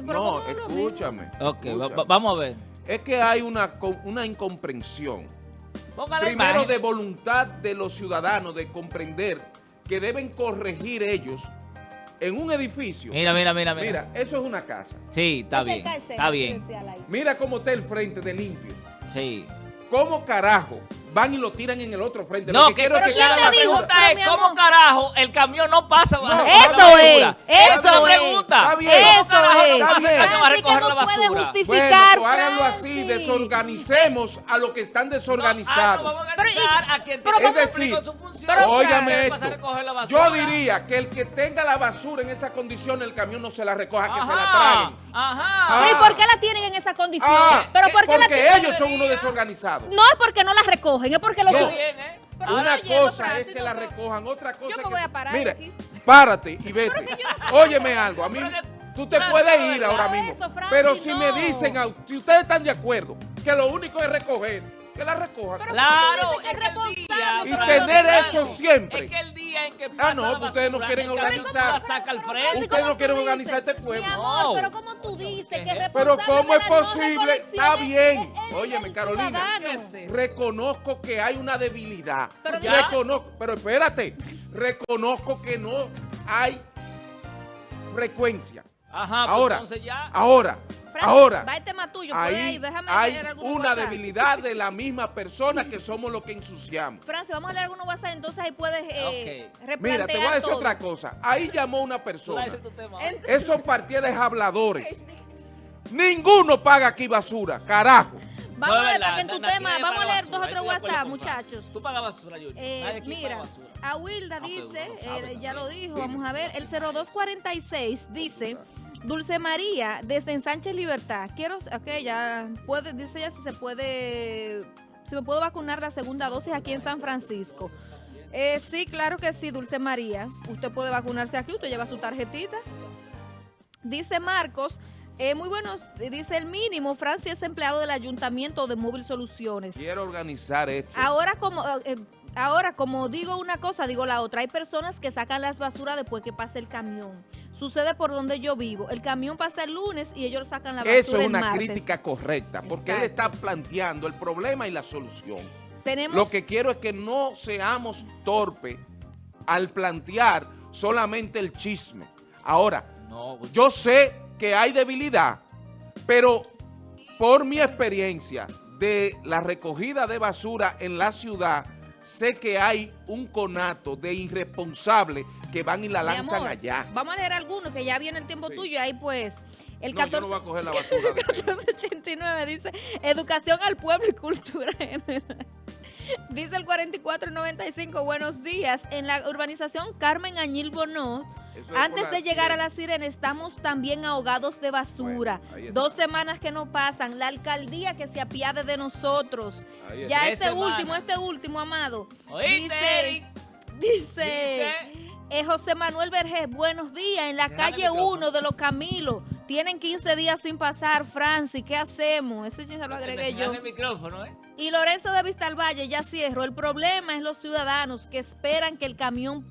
pero No, escúchame. Ok, va- escúchame. va- vamos a ver. Es que hay una, una incomprensión. Póngale Primero imagen. de voluntad de los ciudadanos de comprender que deben corregir ellos en un edificio. Mira, mira, mira, mira. Mira, eso es una casa. Sí, está bien. Está bien. Mira cómo está el frente de limpio. Sí. ¿Cómo carajo van y lo tiran en el otro frente? No, Lo que, quiero es pero que ¿quién hagan te la dijo? es, ¿cómo carajo el camión no pasa bajo la Eso es, eso es la es. pregunta. Está bien. ¿Cómo Eso carajo no es. pasa el camión a que recoger no la puede basura? justificar. Bueno, pues háganlo así, desorganicemos a los que están Ah, no, desorganizados. vamos a Pero, y- organizar a quien pero que es decir, su función. Óigame esto, pasar a recoger la basura. yo diría que el que tenga la basura en esa condición, el camión no se la recoja, que se la traguen. Ajá. ¿Pero y Ah. por qué la tienen en esa condición? Ah, ¿Pero por qué la porque ellos son unos desorganizados. No es porque no las recogen, es porque bien, ¿eh? Una no yendo, cosa es que no, la recojan, otra cosa Yo es me que... voy a se- parar Mira, aquí. párate y vete. Óyeme algo, a mí... Tú te puedes ir ahora mismo. eso, pero si me dicen, si ustedes están de acuerdo, que lo único es recoger, que la recojan. Pero- Claro, es es Y tener eso siempre. Es que el día en que Ah, no, pues ustedes no quieren organizar. Ustedes ¿cómo no quieren organizar este pueblo. Amor, pero ¿cómo tú dices que es Pero ¿cómo es posible? Está bien. Óyeme, Carolina. Reconozco que hay una debilidad. Pero. Reconozco, pero espérate. Reconozco que no hay frecuencia. Ajá, pues Ahora, entonces ya. ahora, Francis, ahora. Va el tema tuyo, Ahí ir, déjame hay una WhatsApp. debilidad de la misma persona que somos los que ensuciamos. Francis, vamos a leer algunos WhatsApp, entonces ahí puedes eh, replantear Mira, te voy a decir todo. otra cosa. Ahí llamó una persona. Esos partidarios habladores. Ninguno paga aquí basura, carajo. Vamos No a ver, para que en tu tema, vamos a leer basura, dos o ahí tres estoy de acuerdo WhatsApp, muchachos. Tú pagas basura, Yuri. Eh, mira, basura. a Wilda Ah, dice, uno lo sabe eh, ya lo dijo, vamos a ver, el 0246 dice, Dulce María, desde Ensánchez Libertad, quiero, ok, ya puede, dice ella si se puede, si me puedo vacunar la segunda dosis aquí en San Francisco. Eh, sí, claro que sí, Dulce María, usted puede vacunarse aquí, usted lleva su tarjetita. Dice Marcos, eh, muy buenos, dice el mínimo, Francia es empleado del Ayuntamiento de Móvil Soluciones. Quiero organizar esto. Ahora como eh, ahora como digo una cosa, digo la otra. Hay personas que sacan las basuras después que pasa el camión. Sucede por donde yo vivo. El camión pasa el lunes y ellos sacan la basura Eso es el una martes. crítica correcta, porque él está planteando el problema y la solución. Tenemos Lo que quiero es que no seamos torpes al plantear solamente el chisme. Ahora, No, pues, yo sé que hay debilidad, pero por mi experiencia de la recogida de basura en la ciudad, sé que hay un conato de irresponsables que van y la lanzan amor, allá. Vamos a leer algunos que ya viene el tiempo Sí. tuyo ahí pues el No, yo 14 no voy a coger la basura. de aquí. 1489 dice educación al pueblo y cultura general. Dice el 4495, buenos días. En la urbanización Carmen Añil Bonó, Eso Antes de llegar a la sirena, estamos también ahogados de basura. Bueno. Dos semanas que no pasan. La alcaldía que se apiade de nosotros. Ya este semanas. último, este último, amado. ¿Oíste, Dice, dice, Dice- eh, José Manuel Vergés, buenos días. En la Déjame calle micrófono. 1 de los Camilos. Tienen 15 días sin pasar, Francis. ¿Qué hacemos? Ese chin se lo agregué yo. señalan el micrófono, ¿eh? Y Lorenzo de Vistalvalle, ya cierro. El problema es los ciudadanos que esperan que el camión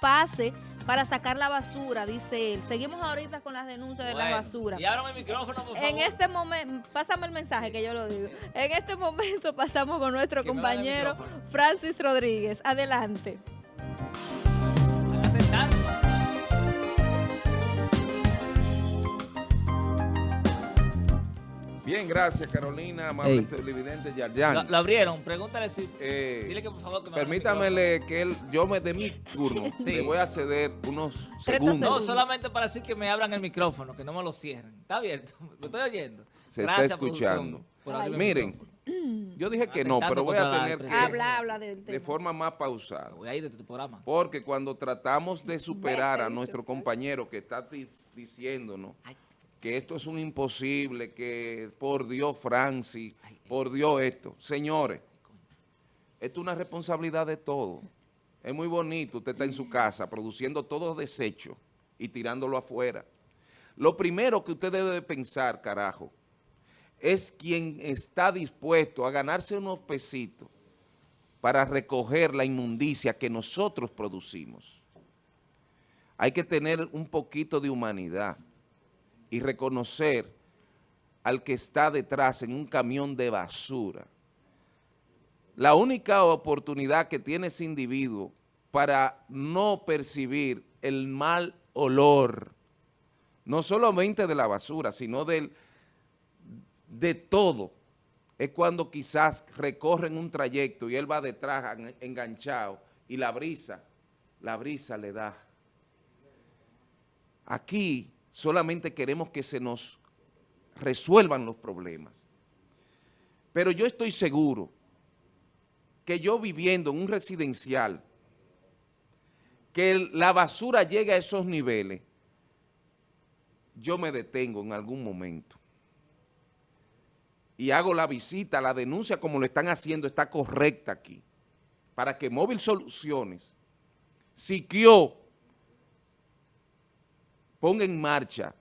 pase para sacar la basura, dice él. Seguimos ahorita con las denuncias de la basura. Y ábrame el micrófono, por favor. En este momento, pásame el mensaje que yo lo digo. En este momento pasamos con nuestro compañero. Francis Rodríguez. Adelante. Bien, gracias Carolina, amable televidente Yarjan. Lo, lo abrieron, pregúntale si... Eh, Dile que por favor que me Permítamele que él, yo me de mi turno, Sí. le voy a ceder unos 30 segundos. No, solamente para decir que me abran el micrófono, que no me lo cierren. Está abierto, lo estoy oyendo. Se está escuchando. Miren, yo dije que no, pero voy a la tener que. Habla, habla del de forma más pausada. Voy a ir de tu programa. Porque cuando tratamos de superar a nuestro compañero que está diciéndonos Ay. Que esto es un imposible, que por Dios Francis, por Dios esto. Señores, esto es una responsabilidad de todos. Es muy bonito, usted está en su casa produciendo todos los desechos y tirándolo afuera. Lo primero que usted debe de pensar, carajo, es quien está dispuesto a ganarse unos pesitos para recoger la inmundicia que nosotros producimos. Hay que tener un poquito de humanidad y reconocer al que está detrás en un camión de basura. La única oportunidad que tiene ese individuo para no percibir el mal olor, no solamente de la basura, sino del, de todo, es cuando quizás recorren un trayecto y él va detrás enganchado y la brisa, la brisa le da. Aquí solamente queremos que se nos resuelvan los problemas. Pero yo estoy seguro que yo viviendo en un residencial, que la basura llegue a esos niveles, yo me detengo en algún momento y hago la visita, la denuncia como lo están haciendo está correcta aquí, para que Móvil Soluciones, Siquio, ponga en marcha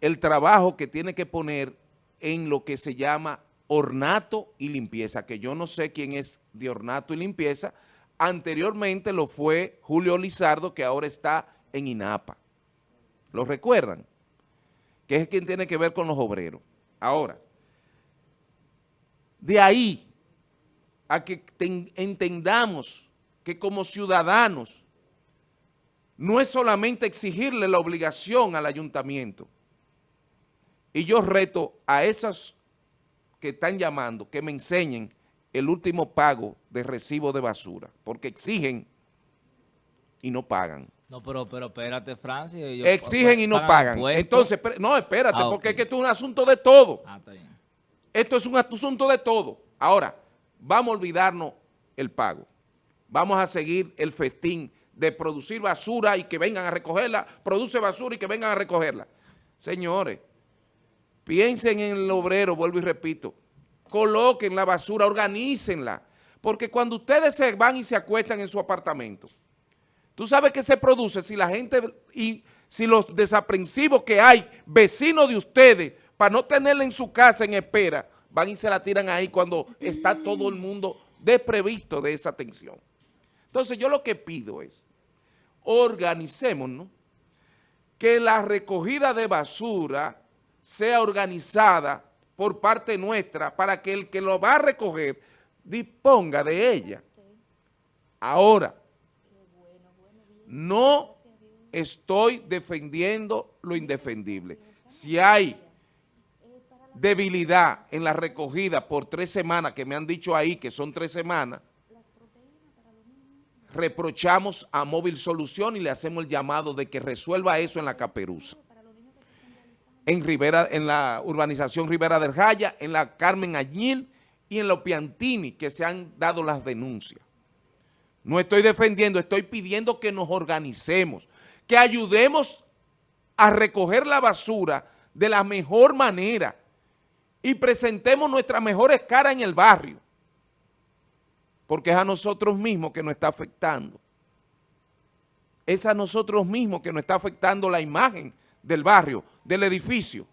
el trabajo que tiene que poner en lo que se llama ornato y limpieza, que yo no sé quién es de ornato y limpieza, anteriormente lo fue Julio Lizardo, que ahora está en INAPA. ¿Lo recuerdan? Que es quien tiene que ver con los obreros. Ahora, de ahí a que entendamos que como ciudadanos no es solamente exigirle la obligación al ayuntamiento, y yo reto a esas que están llamando que me enseñen el último pago de recibo de basura, porque exigen y no pagan. No, pero, pero espérate, Francis. exigen y no pagan. Entonces, no, espérate, ah, porque es que esto es un asunto de todo. Ah, está bien. Esto es un asunto de todo. Ahora, vamos a olvidarnos el pago. Vamos a seguir el festín de producir basura y que vengan a recogerla, produce basura y que vengan a recogerla. Señores, Piensen en el obrero, vuelvo y repito. Coloquen la basura, organícenla. Porque cuando ustedes se van y se acuestan en su apartamento, tú sabes qué se produce si la gente y si los desaprensivos que hay, vecinos de ustedes, para no tenerla en su casa en espera, van y se la tiran ahí cuando está todo el mundo desprevisto de esa atención. Entonces yo lo que pido es, organicémonos, que la recogida de basura sea organizada por parte nuestra para que el que lo va a recoger disponga de ella. Ahora, no estoy defendiendo lo indefendible. Si hay debilidad en la recogida por tres semanas, que me han dicho ahí que son tres semanas, reprochamos a Móvil Solución y le hacemos el llamado de que resuelva eso en la caperuza en Rivera, en la urbanización Rivera del Jaya, en la Carmen Añil y en los Piantini, que se han dado las denuncias. No estoy defendiendo, estoy pidiendo que nos organicemos, que ayudemos a recoger la basura de la mejor manera y presentemos nuestras mejores caras en el barrio, porque es a nosotros mismos que nos está afectando. Es a nosotros mismos que nos está afectando la imagen del barrio, del edificio.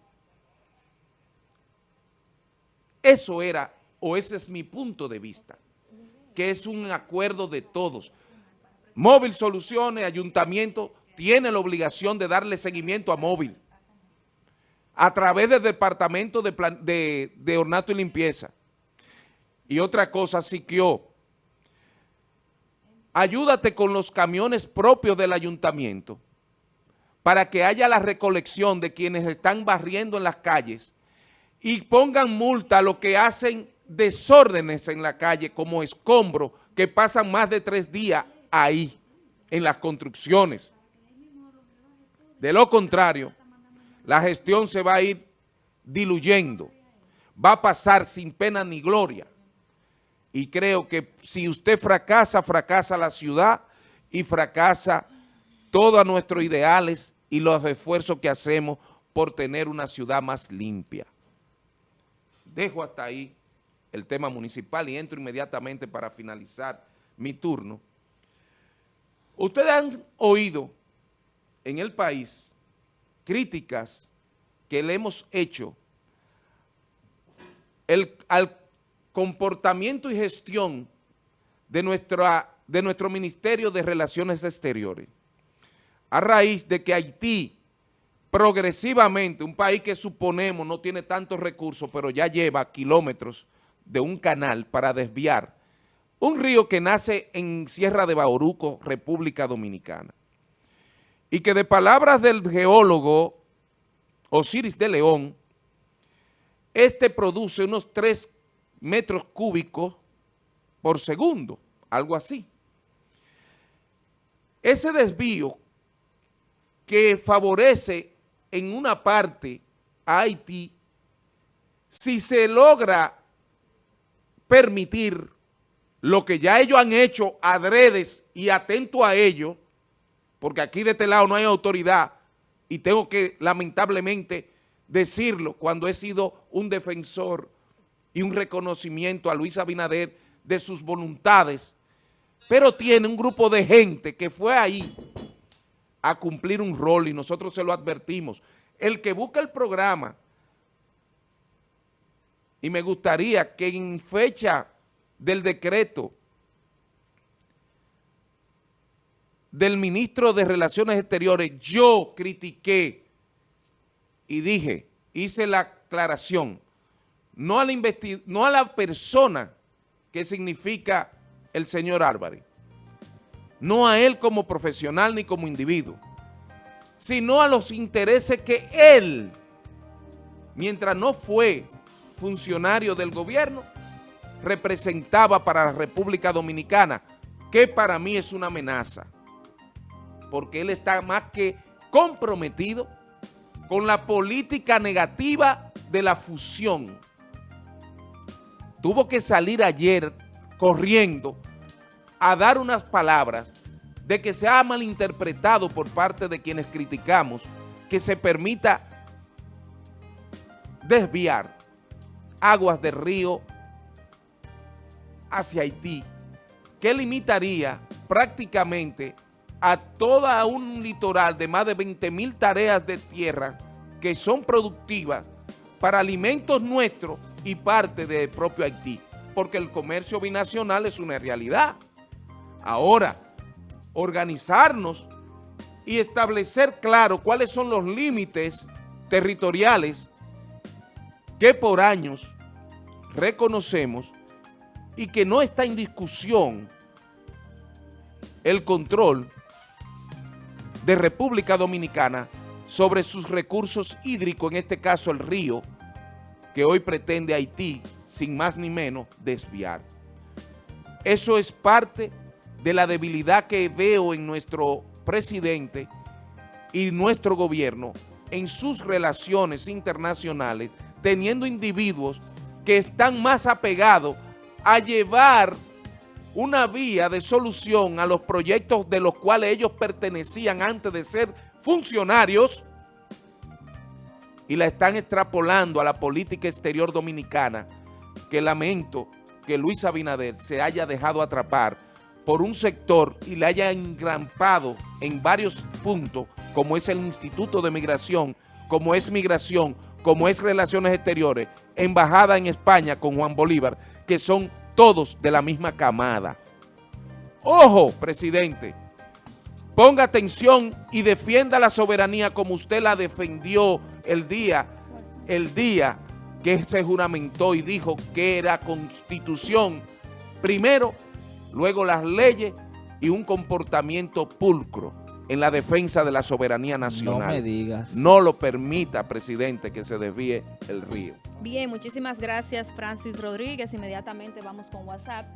Eso era, o ese es mi punto de vista, que es un acuerdo de todos. Móvil Soluciones, Ayuntamiento, tiene la obligación de darle seguimiento a Móvil a través del Departamento de, de, Ornato y Limpieza. Y otra cosa, Siquio, ayúdate con los camiones propios del ayuntamiento para que haya la recolección de quienes están barriendo en las calles y pongan multa a los que hacen desórdenes en la calle como escombro que pasan más de tres días ahí en las construcciones. De lo contrario, la gestión se va a ir diluyendo, va a pasar sin pena ni gloria. Y creo que si usted fracasa, fracasa la ciudad y fracasa todos nuestros ideales y los esfuerzos que hacemos por tener una ciudad más limpia. Dejo hasta ahí el tema municipal y entro inmediatamente para finalizar mi turno. Ustedes han oído en el país críticas que le hemos hecho al comportamiento y gestión de, nuestra, de nuestro Ministerio de Relaciones Exteriores a raíz de que Haití progresivamente, un país que suponemos no tiene tantos recursos, pero ya lleva kilómetros de un canal para desviar un río que nace en Sierra de Bauruco, República Dominicana. Y que de palabras del geólogo Osiris de León, este produce unos 3 metros cúbicos por segundo, algo así. Ese desvío que favorece en una parte a Haití, si se logra permitir lo que ya ellos han hecho adredes y atento a ello, porque aquí de este lado no hay autoridad y tengo que lamentablemente decirlo cuando he sido un defensor y un reconocimiento a Luis Abinader de sus voluntades, pero tiene un grupo de gente que fue ahí a cumplir un rol y nosotros se lo advertimos. El que busca el programa, y me gustaría que en fecha del decreto del ministro de Relaciones Exteriores, yo critiqué y dije, hice la aclaración, no a la, persona que significa el señor Álvarez, no a él como profesional ni como individuo, sino a los intereses que él, mientras no fue funcionario del gobierno, representaba para la República Dominicana, que para mí es una amenaza, porque él está más que comprometido con la política negativa de la fusión. Tuvo que salir ayer corriendo a dar unas palabras de que se ha malinterpretado por parte de quienes criticamos que se permita desviar aguas del río hacia Haití, que limitaría prácticamente a toda un litoral de más de 20 mil tareas de tierra que son productivas para alimentos nuestros y parte del propio Haití, porque el comercio binacional es una realidad. Ahora, organizarnos y establecer claro cuáles son los límites territoriales que por años reconocemos y que no está en discusión el control de República Dominicana sobre sus recursos hídricos, en este caso el río, que hoy pretende Haití, sin más ni menos, desviar. Eso es parte de la debilidad que veo en nuestro presidente y nuestro gobierno en sus relaciones internacionales, teniendo individuos que están más apegados a llevar una vía de solución a los proyectos de los cuales ellos pertenecían antes de ser funcionarios y la están extrapolando a la política exterior dominicana que lamento que Luis Abinader se haya dejado atrapar por un sector y le haya engrampado en varios puntos, como es el Instituto de Migración, como es Migración, como es Relaciones Exteriores, Embajada en España con Juan Bolívar, que son todos de la misma camada. Ojo, presidente, ponga atención y defienda la soberanía como usted la defendió el día, el día que se juramentó y dijo que era constitución. Primero luego las leyes y un comportamiento pulcro en la defensa de la soberanía nacional. No me digas. No lo permita, presidente, que se desvíe el río. Bien, muchísimas gracias, Francis Rodríguez. Inmediatamente vamos con WhatsApp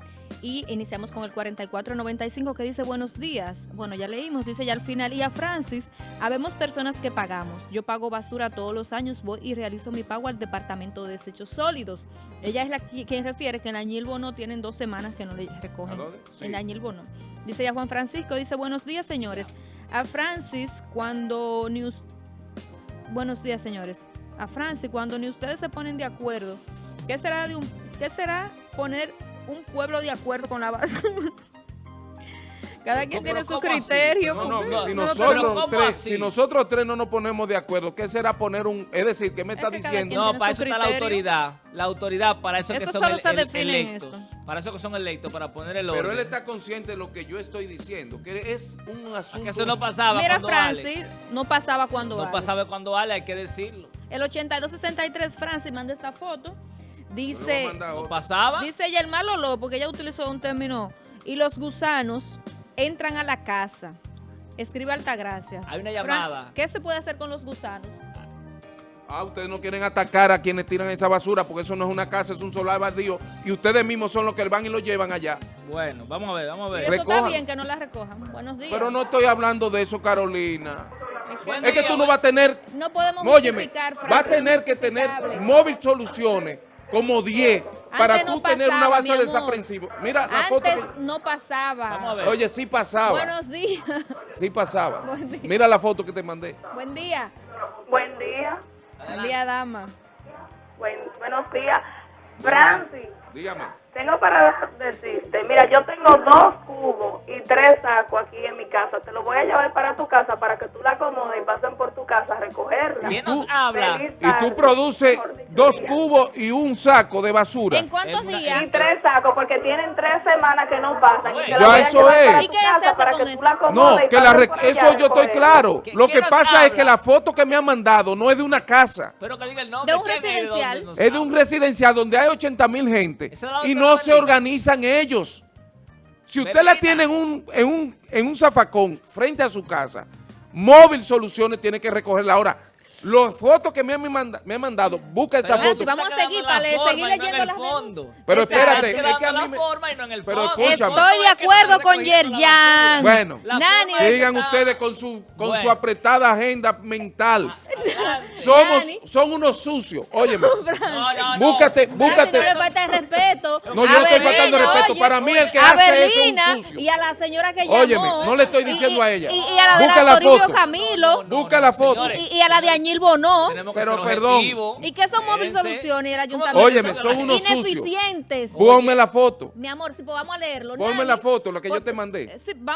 y iniciamos con el 4495 que dice buenos días. Bueno, ya leímos, dice ya al final. Y a Francis, habemos personas que pagamos. Yo pago basura todos los años, voy y realizo mi pago al Departamento de Desechos Sólidos. Ella es la quien refiere que en Añilbo no tienen dos semanas que no le recogen. En Añilbo no. Dice ya Juan Francisco, dice buenos días, señores. A Francis, cuando ni Buenos días, señores. A Francis, cuando ni ustedes se ponen de acuerdo, ¿qué será de un qué será poner un pueblo de acuerdo con la basura. Cada quien No, tiene su criterio. No, no, no, si no, nosotros pero ¿cómo tres, así? si nosotros tres no nos ponemos de acuerdo, ¿qué será poner un, es decir, ¿qué me Es está diciendo? No, para eso está la autoridad. La autoridad, para eso, que Eso son solo el- se el- define electos. eso. Para eso que son electos, para poner el orden. Pero él está consciente de lo que yo estoy diciendo, que es un asunto... Que eso no pasaba Mira, cuando Francis, Alex. no pasaba cuando No Alex. pasaba cuando Ale, hay que decirlo. El 8263, Francis, manda esta foto. Dice, No pasaba. dice ella el malo lo, porque ella utilizó un término. Y los gusanos entran a la casa. Escribe Altagracia. Hay una Fran, llamada. ¿Qué se puede hacer con los gusanos? Ah, ustedes no quieren atacar a quienes tiran esa basura porque eso no es una casa, es un solar baldío y ustedes mismos son los que van y lo llevan allá. Bueno, vamos a ver, vamos a Y ver. eso está recojan. bien que no la recojan. Buenos días. Pero no estoy hablando de eso, Carolina. Es que Buen Es que día, tú no vas a tener, no podemos óyeme, va a tener que tener móvil soluciones como 10 para Antes tú no tener una pasaba, base mi amor. desaprensiva. Mira la foto Antes que- no pasaba. Vamos a ver. Oye, sí pasaba. Buenos días. Sí pasaba. Buen día. Mira la foto que te mandé. Buen día. Buen día. Buen día, dama. Buen- buenos días. Francis, Dígame. Tengo para decirte, mira, yo tengo dos cubos y tres sacos aquí en mi casa. Te los voy a llevar para tu casa para que tú la acomodes y pasen por tu casa a recogerla. ¿Quién tú- nos habla? Y tú produces dos cubos y un saco de basura. ¿En cuántos una- días? Y tres sacos porque tienen tres semanas que no pasan. y te la Ya eso es. para ¿Y qué se hace para con que tú eso? la acomodes No, que la eso a yo estoy claro. ¿Qui- Lo que pasa es que la foto que me han mandado no es de una casa. Pero que diga el nombre. De un residencial. Es de un residencial donde hay 80 mil gente y otra no se organizan ellos. Si usted la tiene en un, en, un, en un zafacón frente a su casa, Móvil Soluciones tiene que recogerla. Ahora, las fotos que me han, manda- me han mandado, busca esa foto. vamos a seguir para le- seguir leyendo las fondo. Pero espérate, es que a mí me- la forma y no en el Pero fondo. escúchame. Estoy de acuerdo con Yerjan. Bueno, sigan ustedes con su con su apretada agenda mental. Somos, son unos sucios. Óyeme, No, no, no. búscate, búscate. no le falta el respeto. No, yo no estoy faltando respeto. oye, Para mí el que a hace eso es Berlina un sucio. Y a la señora que llamó. Óyeme, no le estoy Y- diciendo y- a ella. Y, y a la de Busca la la foto. Camilo. Busca la foto. señores, Y, y a la de Añil Bonó. Pero perdón. ¿Y qué son móvil Espérense. soluciones y el ¿Cómo ayuntamiento? Óyeme, son unos sucios. Ineficientes. Ponme la foto. Mi amor, si pues vamos a leerlo. Ponme Nani. la foto, la que yo Pues, te mandé. sí, vamos